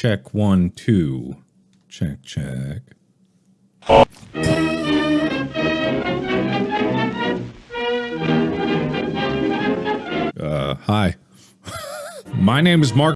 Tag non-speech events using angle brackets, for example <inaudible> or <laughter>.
Check one, two. Check, check. Uh, hi. <laughs> My name is Mark